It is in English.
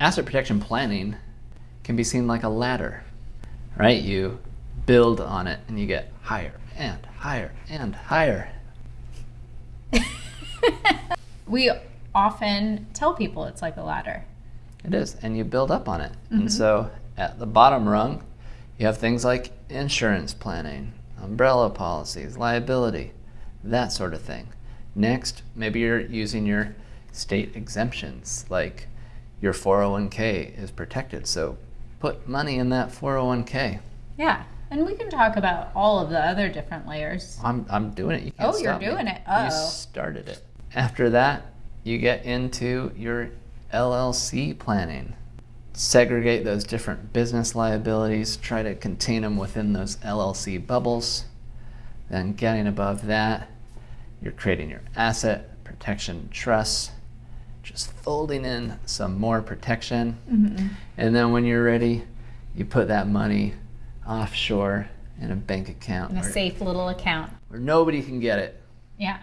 asset protection planning can be seen like a ladder, right? You build on it and you get higher and higher and higher. we often tell people it's like a ladder. It is, and you build up on it. Mm-hmm. And so at the bottom rung, you have things like insurance planning, umbrella policies, liability, that sort of thing. Next, maybe you're using your state exemptions, like your 401k is protected, so put money in that 401k. Yeah. And we can talk about all of the other different layers. I'm, I'm doing it. You can't oh, you're doing me. it. Oh. You started it. After that, you get into your LLC planning. Segregate those different business liabilities, try to contain them within those LLC bubbles. Then getting above that, you're creating your asset protection trusts, just folding in some more protection. Mm-hmm. And then when you're ready, you put that money offshore in a bank account. In a safe little account. Where nobody can get it. Yeah.